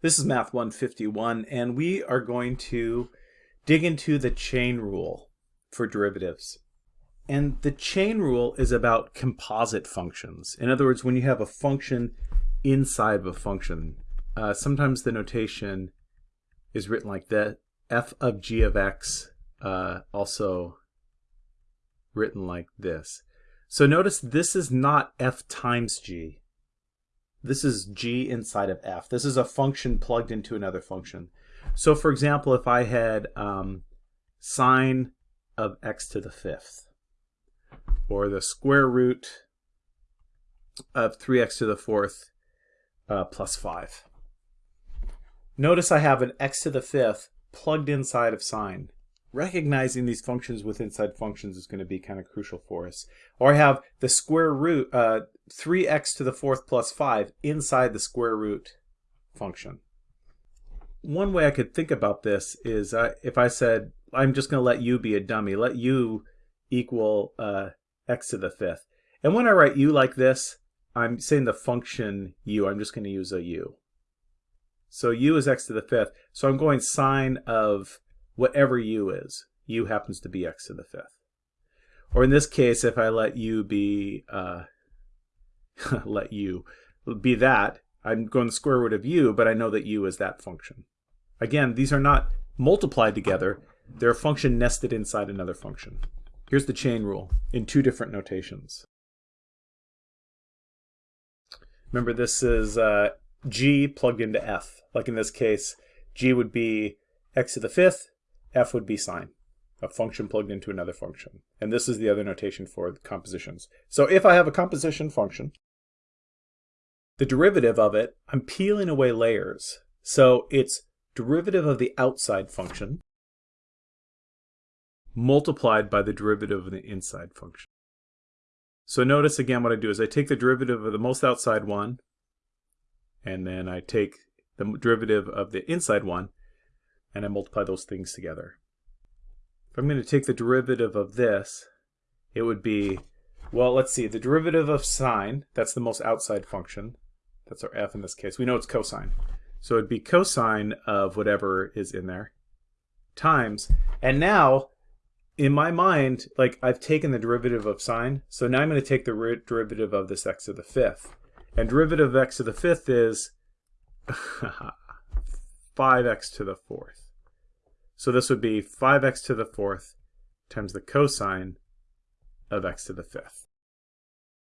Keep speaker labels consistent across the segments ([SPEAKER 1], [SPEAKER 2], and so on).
[SPEAKER 1] This is Math 151, and we are going to dig into the chain rule for derivatives. And the chain rule is about composite functions. In other words, when you have a function inside of a function, uh, sometimes the notation is written like that, f of g of x, uh, also written like this. So notice this is not f times g. This is g inside of f. This is a function plugged into another function. So for example, if I had um, sine of x to the fifth, or the square root of 3x to the fourth uh, plus 5. Notice I have an x to the fifth plugged inside of sine recognizing these functions with inside functions is going to be kind of crucial for us. Or I have the square root, uh, 3x to the fourth plus 5 inside the square root function. One way I could think about this is uh, if I said, I'm just going to let u be a dummy, let u equal uh, x to the fifth. And when I write u like this, I'm saying the function u, I'm just going to use a u. So u is x to the fifth. So I'm going sine of whatever u is. u happens to be x to the fifth. Or in this case, if I let u be, uh, let u be that, I'm going the square root of u, but I know that u is that function. Again, these are not multiplied together. They're a function nested inside another function. Here's the chain rule in two different notations. Remember, this is uh, g plugged into f. Like in this case, g would be x to the fifth, f would be sine, a function plugged into another function. And this is the other notation for compositions. So if I have a composition function, the derivative of it, I'm peeling away layers. So it's derivative of the outside function multiplied by the derivative of the inside function. So notice again what I do is I take the derivative of the most outside one, and then I take the derivative of the inside one, and I multiply those things together. If I'm going to take the derivative of this, it would be, well, let's see, the derivative of sine, that's the most outside function. That's our f in this case. We know it's cosine. So it'd be cosine of whatever is in there times. And now, in my mind, like I've taken the derivative of sine, so now I'm going to take the derivative of this x to the fifth. And derivative of x to the fifth is 5x to the fourth. So this would be 5x to the fourth times the cosine of x to the fifth.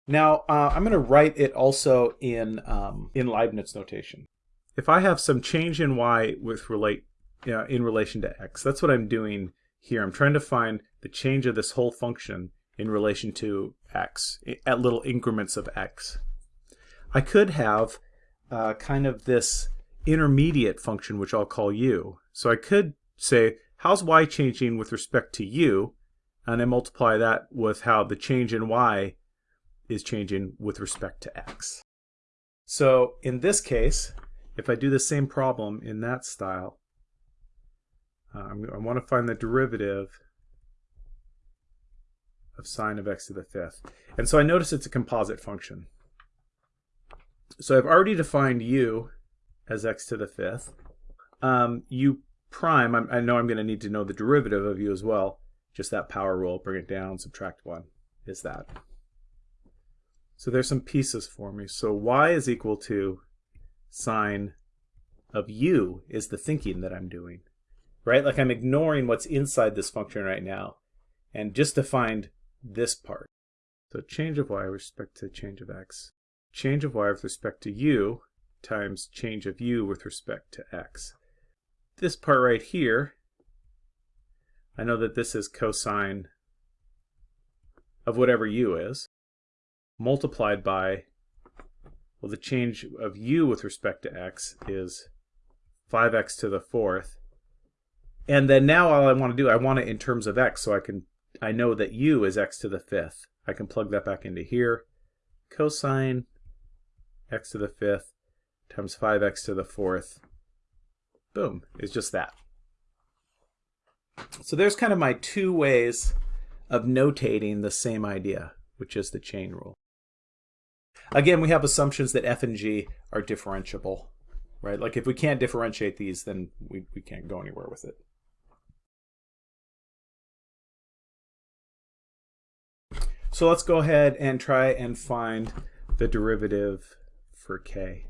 [SPEAKER 1] Now, uh, I'm going to write it also in, um, in Leibniz notation. If I have some change in y with relate in relation to x, that's what I'm doing here. I'm trying to find the change of this whole function in relation to x, at little increments of x. I could have uh, kind of this intermediate function, which I'll call u. So I could say, how's y changing with respect to u? And I multiply that with how the change in y is changing with respect to x. So in this case, if I do the same problem in that style, uh, I want to find the derivative of sine of x to the fifth. And so I notice it's a composite function. So I've already defined u as x to the fifth. Um, u prime, I'm, i know I'm going to need to know the derivative of u as well. Just that power rule, bring it down, subtract 1, is that. So there's some pieces for me. So y is equal to sine of u is the thinking that I'm doing. Right? Like I'm ignoring what's inside this function right now. And just to find this part. So change of y with respect to change of x. Change of y with respect to u times change of u with respect to x. This part right here, I know that this is cosine of whatever u is, multiplied by, well, the change of u with respect to x is 5x to the fourth. And then now all I want to do, I want it in terms of x, so I can, I know that u is x to the fifth. I can plug that back into here. Cosine x to the fifth times 5x to the fourth. Boom, it's just that. So there's kind of my two ways of notating the same idea, which is the chain rule. Again, we have assumptions that f and g are differentiable, right? Like if we can't differentiate these, then we, we can't go anywhere with it. So let's go ahead and try and find the derivative for k.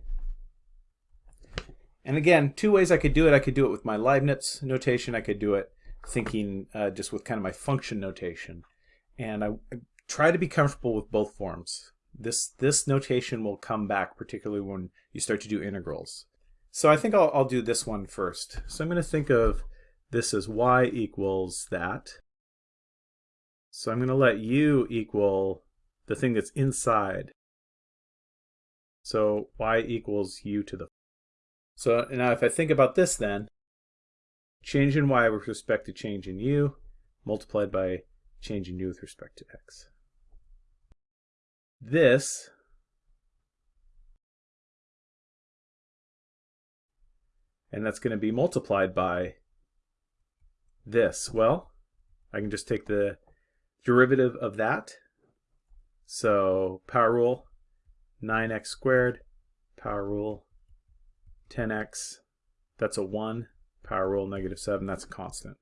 [SPEAKER 1] And again, two ways I could do it. I could do it with my Leibniz notation. I could do it thinking uh, just with kind of my function notation. And I, I try to be comfortable with both forms. This, this notation will come back, particularly when you start to do integrals. So I think I'll, I'll do this one first. So I'm going to think of this as y equals that. So I'm going to let u equal the thing that's inside. So y equals u to the. So now if I think about this then, change in y with respect to change in u multiplied by change in u with respect to x. This and that's going to be multiplied by this. Well, I can just take the derivative of that. So power rule 9x squared, power rule 10x, that's a 1, power rule negative 7, that's a constant.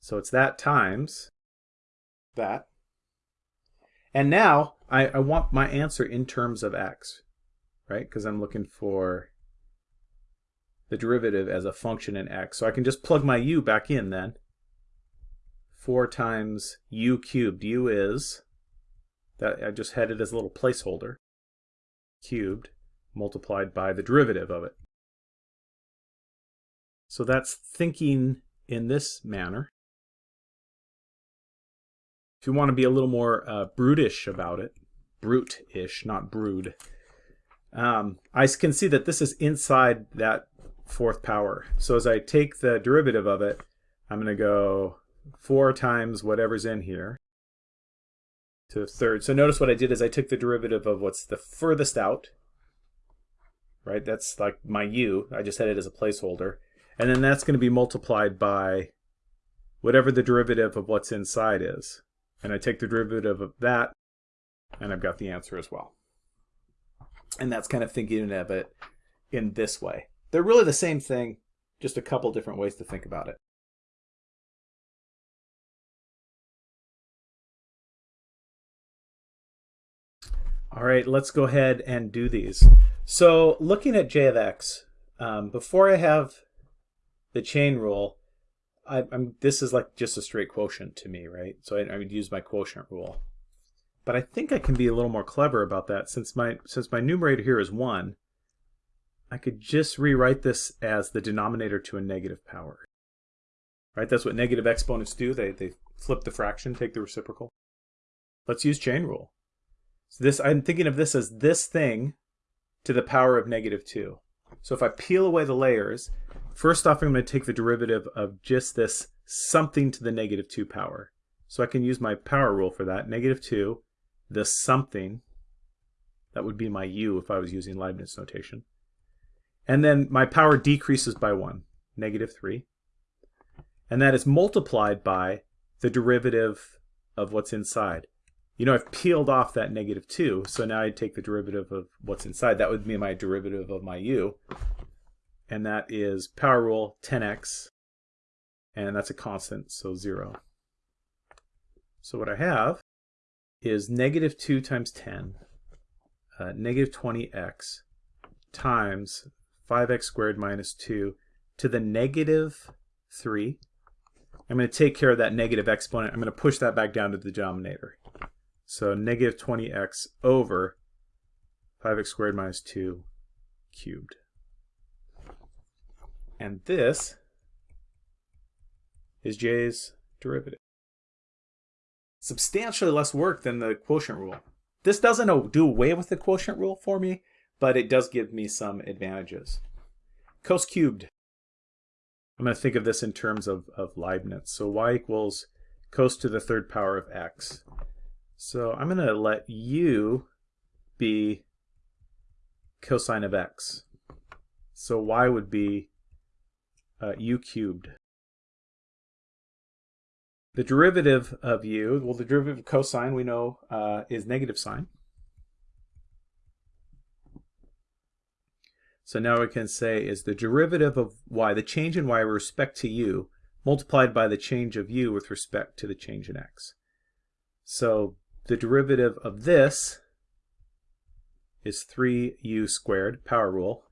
[SPEAKER 1] So it's that times that. And now I, I want my answer in terms of x, right? Because I'm looking for the derivative as a function in x. So I can just plug my u back in then. 4 times u cubed. u is, that I just had it as a little placeholder, cubed multiplied by the derivative of it. So that's thinking in this manner. If you want to be a little more uh, brutish about it, brute-ish, not brood, um, I can see that this is inside that fourth power. So as I take the derivative of it, I'm going to go 4 times whatever's in here to the third. So notice what I did is I took the derivative of what's the furthest out, right? That's like my u. I just had it as a placeholder. And then that's going to be multiplied by whatever the derivative of what's inside is. And I take the derivative of that, and I've got the answer as well. And that's kind of thinking of it in this way. They're really the same thing, just a couple different ways to think about it. All right, let's go ahead and do these. So looking at j of x, um, before I have the chain rule, I, am this is like just a straight quotient to me, right? So I, I would use my quotient rule. But I think I can be a little more clever about that since my since my numerator here is 1, I could just rewrite this as the denominator to a negative power. Right? That's what negative exponents do. They, they flip the fraction, take the reciprocal. Let's use chain rule. So this I'm thinking of this as this thing to the power of negative 2. So if I peel away the layers, first off I'm going to take the derivative of just this something to the negative 2 power. So I can use my power rule for that. Negative 2, the something, that would be my u if I was using Leibniz notation. And then my power decreases by 1, negative 3. And that is multiplied by the derivative of what's inside. You know, I've peeled off that negative 2, so now I take the derivative of what's inside. That would be my derivative of my u. And that is power rule 10x, and that's a constant, so 0. So what I have is negative 2 times 10, uh, negative 20x, times 5x squared minus 2 to the negative 3. I'm going to take care of that negative exponent. I'm going to push that back down to the denominator. So negative 20x over 5x squared minus 2 cubed. And this is j's derivative. Substantially less work than the quotient rule. This doesn't do away with the quotient rule for me, but it does give me some advantages. Cos cubed. I'm going to think of this in terms of, of Leibniz. So y equals cos to the third power of x. So I'm going to let u be cosine of x. So y would be uh, u cubed. The derivative of u, well the derivative of cosine we know uh, is negative sine. So now we can say is the derivative of y, the change in y with respect to u, multiplied by the change of u with respect to the change in x. So the derivative of this is 3u squared, power rule,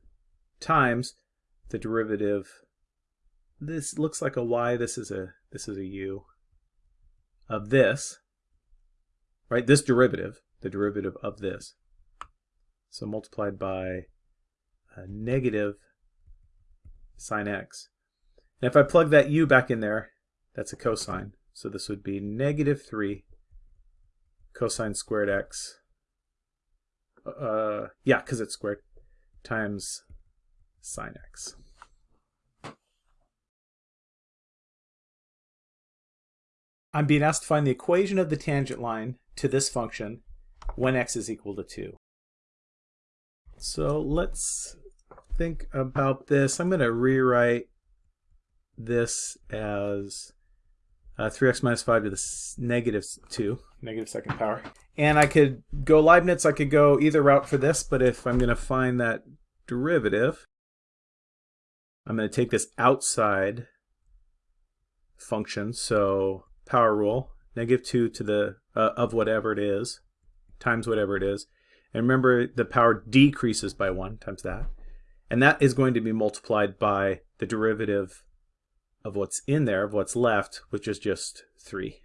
[SPEAKER 1] times the derivative, this looks like a y, this is a, this is a u, of this, right, this derivative, the derivative of this. So multiplied by a negative sine x. And if I plug that u back in there, that's a cosine. So this would be negative 3 cosine squared x. Uh, yeah, because it's squared, times sine x. I'm being asked to find the equation of the tangent line to this function when x is equal to 2. So let's think about this. I'm going to rewrite this as uh, 3x minus 5 to the negative 2, negative second power. And I could go Leibniz, I could go either route for this, but if I'm going to find that derivative, I'm going to take this outside function, so power rule, negative 2 to the uh, of whatever it is, times whatever it is. And remember, the power decreases by 1 times that. And that is going to be multiplied by the derivative of what's in there, of what's left, which is just 3.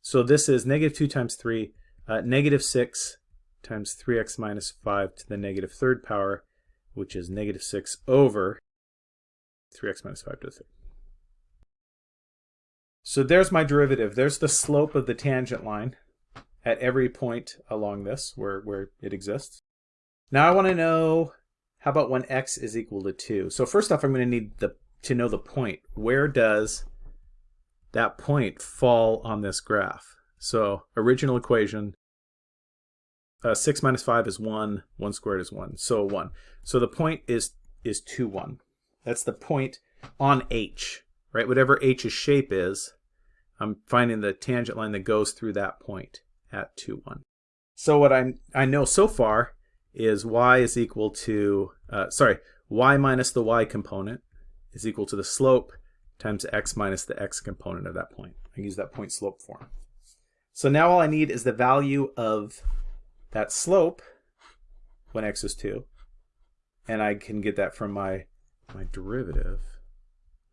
[SPEAKER 1] So this is negative 2 times 3, uh, negative 6 times 3x minus 5 to the negative third power, which is negative 6 over 3x minus 5 to the third. So there's my derivative. There's the slope of the tangent line at every point along this where, where it exists. Now I want to know, how about when x is equal to 2? So first off, I'm going to need the, to know the point. Where does that point fall on this graph? So original equation, uh, 6 minus 5 is 1, 1 squared is 1, so 1. So the point is, is 2, 1. That's the point on h, right? Whatever h's shape is, I'm finding the tangent line that goes through that point at 2, 1. So what I, I know so far is y is equal to, uh, sorry, y minus the y component is equal to the slope times x minus the x component of that point. I use that point slope form. So now all I need is the value of that slope when x is 2. And I can get that from my, my derivative.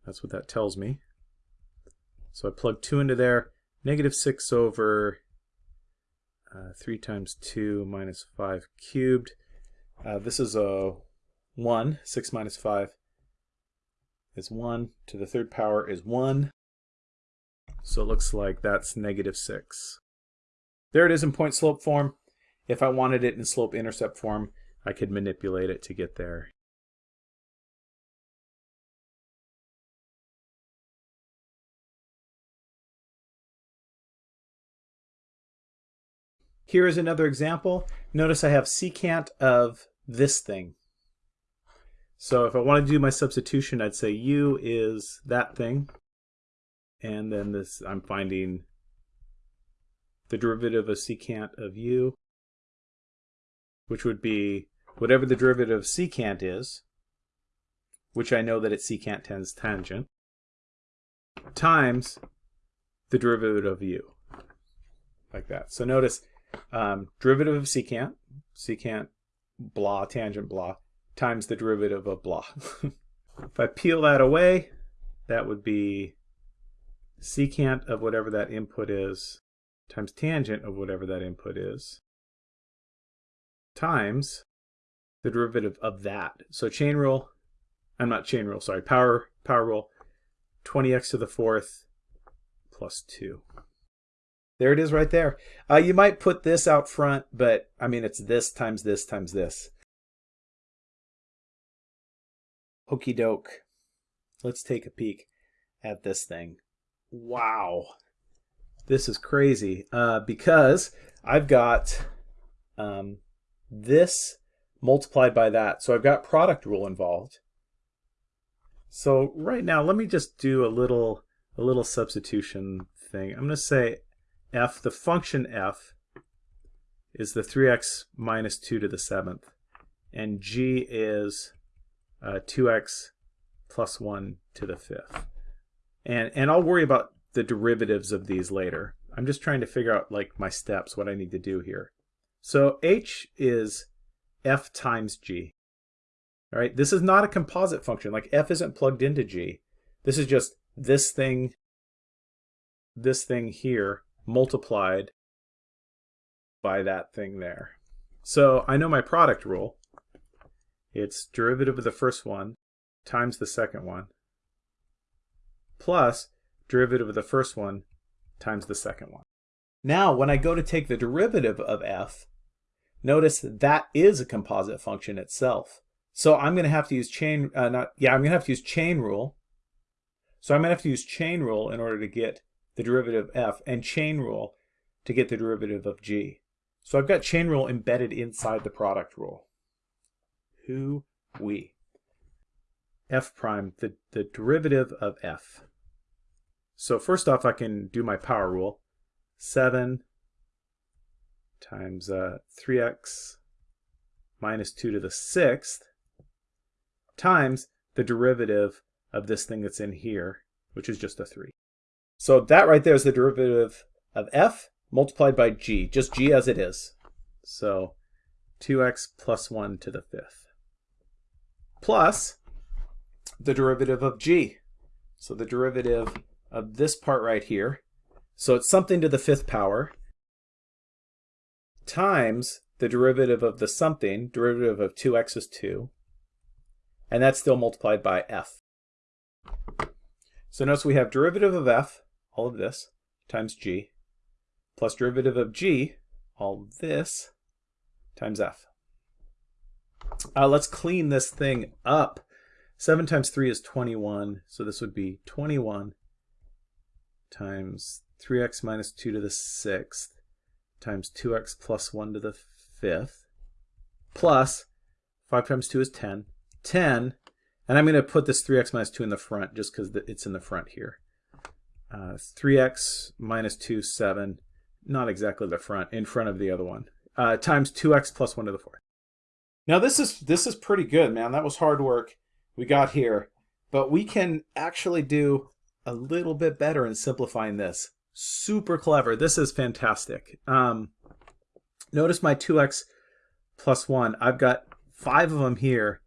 [SPEAKER 1] That's what that tells me. So I plug 2 into there. Negative 6 over uh, 3 times 2 minus 5 cubed. Uh, this is a 1. 6 minus 5 is 1. To the third power is 1. So it looks like that's negative 6. There it is in point slope form. If I wanted it in slope intercept form, I could manipulate it to get there. Here is another example. Notice I have secant of this thing. So if I want to do my substitution, I'd say u is that thing. And then this, I'm finding the derivative of secant of u, which would be whatever the derivative of secant is, which I know that it's secant times tangent, times the derivative of u, like that. So notice um, derivative of secant, secant blah, tangent blah, times the derivative of blah. if I peel that away, that would be secant of whatever that input is times tangent of whatever that input is times the derivative of that. So chain rule, I'm not chain rule, sorry, power, power rule, 20x to the fourth plus 2. There it is right there. Uh, you might put this out front, but I mean, it's this times this times this. Okey doke. Let's take a peek at this thing. Wow. This is crazy uh, because I've got um, this multiplied by that. So I've got product rule involved. So right now, let me just do a little a little substitution thing. I'm going to say f, the function f, is the 3x minus 2 to the 7th. and g is uh, 2x plus 1 to the fifth. And, and I'll worry about the derivatives of these later. I'm just trying to figure out like my steps, what I need to do here. So h is f times g. All right, this is not a composite function. Like f isn't plugged into g. This is just this thing, this thing here multiplied by that thing there. So I know my product rule. It's derivative of the first one times the second one plus derivative of the first one times the second one. Now, when I go to take the derivative of f, notice that is a composite function itself. So I'm going to have to use chain, uh, not, yeah, I'm going to have to use chain rule. So I'm going to have to use chain rule in order to get the derivative of f and chain rule to get the derivative of g. So I've got chain rule embedded inside the product rule. Who we? f prime, the, the derivative of f. So first off, I can do my power rule. 7 times uh, 3x minus 2 to the sixth times the derivative of this thing that's in here, which is just a 3. So that right there is the derivative of f multiplied by g, just g as it is. So 2x plus 1 to the fifth. Plus the derivative of g. So the derivative of this part right here. So it's something to the fifth power times the derivative of the something, derivative of 2x is 2, and that's still multiplied by f. So notice we have derivative of f, all of this, times g, plus derivative of g, all this, times f. Uh, let's clean this thing up. 7 times 3 is 21, so this would be 21 times 3x minus 2 to the sixth times 2x plus 1 to the fifth plus 5 times 2 is 10. 10, and I'm going to put this 3x minus 2 in the front just because it's in the front here. Uh, 3x minus 2, 7, not exactly the front, in front of the other one, uh, times 2x plus 1 to the fourth. Now this is this is pretty good, man. That was hard work we got here, but we can actually do a little bit better in simplifying this. Super clever. This is fantastic. Um, notice my 2x plus 1. I've got five of them here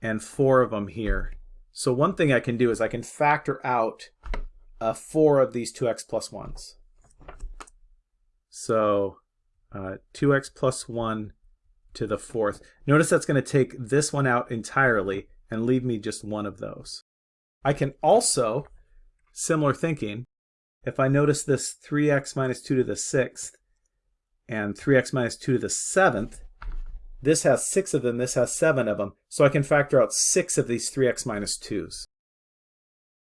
[SPEAKER 1] and four of them here. So one thing I can do is I can factor out uh, four of these 2x plus 1s. So uh, 2x plus 1 to the fourth. Notice that's going to take this one out entirely and leave me just one of those. I can also Similar thinking, if I notice this 3x minus 2 to the 6th and 3x minus 2 to the 7th, this has 6 of them, this has 7 of them, so I can factor out 6 of these 3x minus 2's.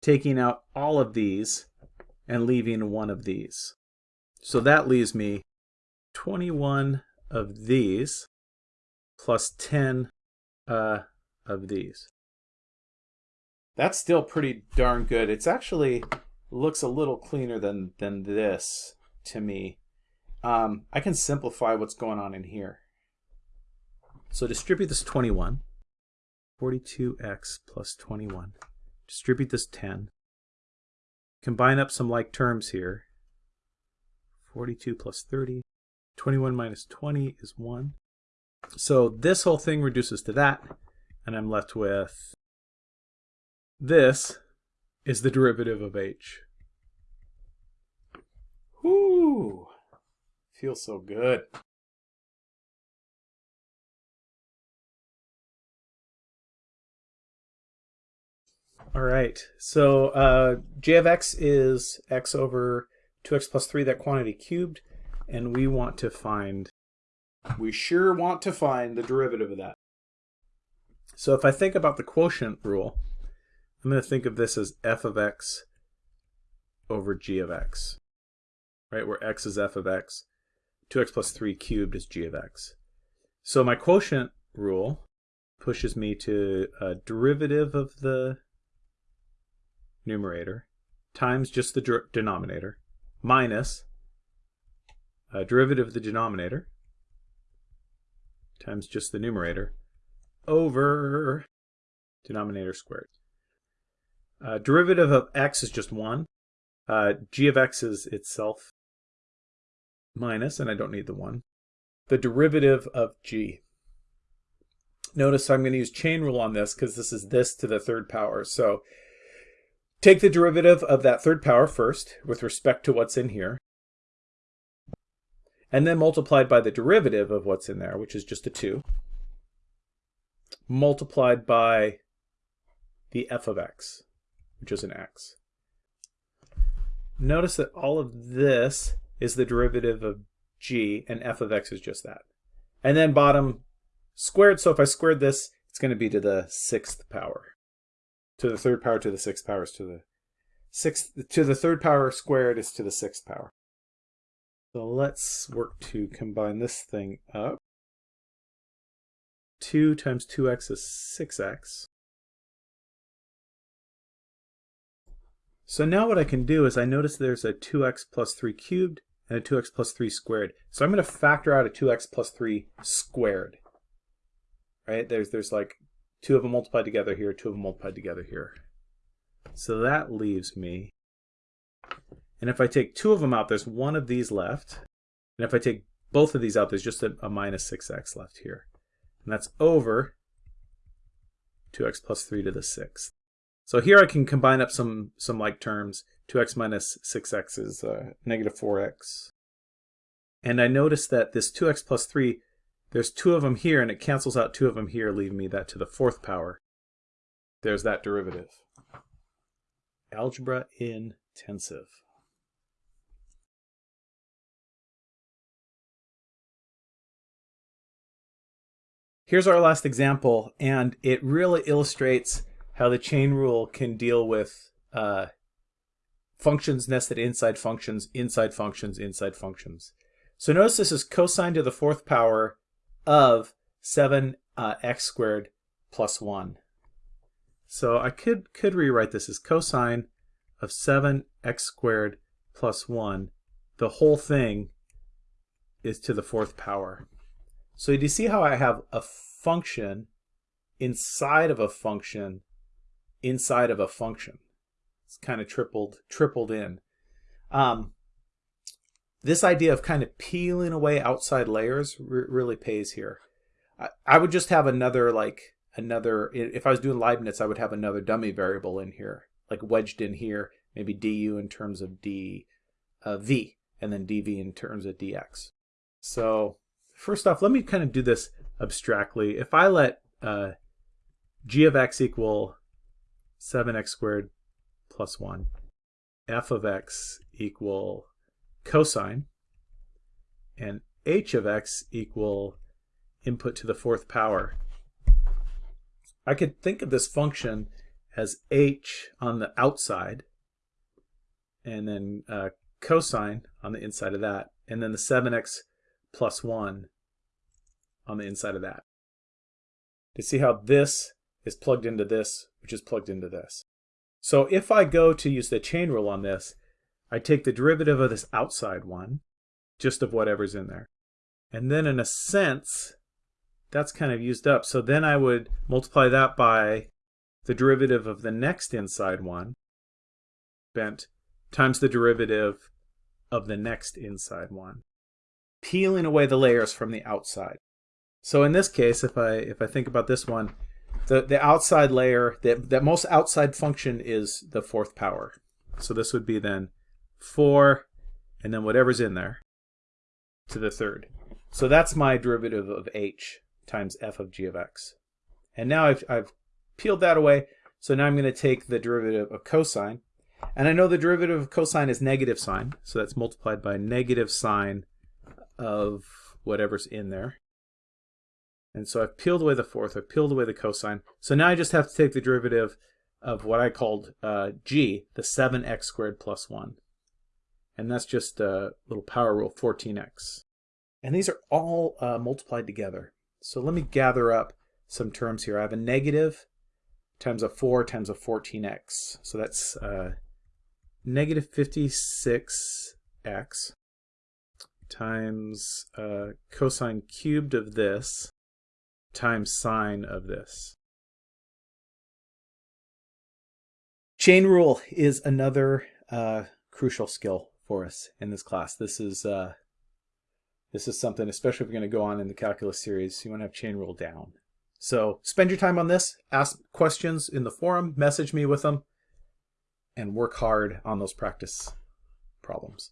[SPEAKER 1] Taking out all of these and leaving one of these. So that leaves me 21 of these plus 10 uh, of these. That's still pretty darn good. It's actually looks a little cleaner than, than this to me. Um, I can simplify what's going on in here. So distribute this 21. 42x plus 21. Distribute this 10. Combine up some like terms here. 42 plus 30. 21 minus 20 is 1. So this whole thing reduces to that, and I'm left with this is the derivative of h. Whoo! Feels so good. All right, so uh, j of x is x over 2x plus 3, that quantity cubed, and we want to find, we sure want to find the derivative of that. So if I think about the quotient rule, I'm going to think of this as f of x over g of x, right? Where x is f of x, 2x plus 3 cubed is g of x. So my quotient rule pushes me to a derivative of the numerator times just the denominator minus a derivative of the denominator times just the numerator over denominator squared. Uh, derivative of x is just 1. Uh, g of x is itself minus, and I don't need the 1. The derivative of g. Notice I'm going to use chain rule on this because this is this to the third power. So take the derivative of that third power first with respect to what's in here. And then multiplied by the derivative of what's in there, which is just a 2. Multiplied by the f of x, which is an x. Notice that all of this is the derivative of g, and f of x is just that. And then bottom squared, so if I squared this, it's going to be to the sixth power. To the third power to the sixth power is to the sixth, to the third power squared is to the sixth power. So let's work to combine this thing up. 2 times 2x is 6x. So now what I can do is I notice there's a 2x plus 3 cubed and a 2x plus 3 squared. So I'm going to factor out a 2x plus 3 squared. Right? There's there's like two of them multiplied together here, two of them multiplied together here. So that leaves me. And if I take two of them out, there's one of these left. And if I take both of these out, there's just a, a minus 6x left here. And that's over 2x plus 3 to the 6th. So here I can combine up some, some like terms. 2x minus 6x is uh, negative 4x. And I notice that this 2x plus 3, there's two of them here, and it cancels out two of them here, leaving me that to the fourth power. There's that derivative. Algebra intensive. Here's our last example, and it really illustrates how the chain rule can deal with uh, functions nested inside functions, inside functions, inside functions. So notice this is cosine to the fourth power of 7x uh, squared plus 1. So I could, could rewrite this as cosine of 7x squared plus 1. The whole thing is to the fourth power. So you see how I have a function inside of a function inside of a function. It's kind of tripled, tripled in. Um, this idea of kind of peeling away outside layers really pays here. I, I would just have another like another, if I was doing Leibniz, I would have another dummy variable in here, like wedged in here, maybe du in terms of d, uh, v, and then dv in terms of dx. So first off, let me kind of do this abstractly. If I let uh, g of x equal 7x squared plus 1. f of x equal cosine. And h of x equal input to the fourth power. I could think of this function as h on the outside, and then uh, cosine on the inside of that, and then the 7x plus 1 on the inside of that. To see how this is plugged into this, which is plugged into this. So if I go to use the chain rule on this, I take the derivative of this outside one, just of whatever's in there. And then in a sense, that's kind of used up. So then I would multiply that by the derivative of the next inside one, bent, times the derivative of the next inside one, peeling away the layers from the outside. So in this case, if I if I think about this one, the, the outside layer, the, that most outside function is the fourth power. So this would be then 4, and then whatever's in there, to the third. So that's my derivative of h times f of g of x. And now I've, I've peeled that away, so now I'm going to take the derivative of cosine. And I know the derivative of cosine is negative sine, so that's multiplied by negative sine of whatever's in there. And so I've peeled away the fourth, I've peeled away the cosine. So now I just have to take the derivative of what I called uh, g, the 7x squared plus 1. And that's just a little power rule, 14x. And these are all uh, multiplied together. So let me gather up some terms here. I have a negative times a 4 times a 14x. So that's uh, negative 56x times uh, cosine cubed of this times sine of this. Chain rule is another uh, crucial skill for us in this class. This is uh, this is something, especially if you're going to go on in the calculus series, you want to have chain rule down. So spend your time on this, ask questions in the forum, message me with them, and work hard on those practice problems.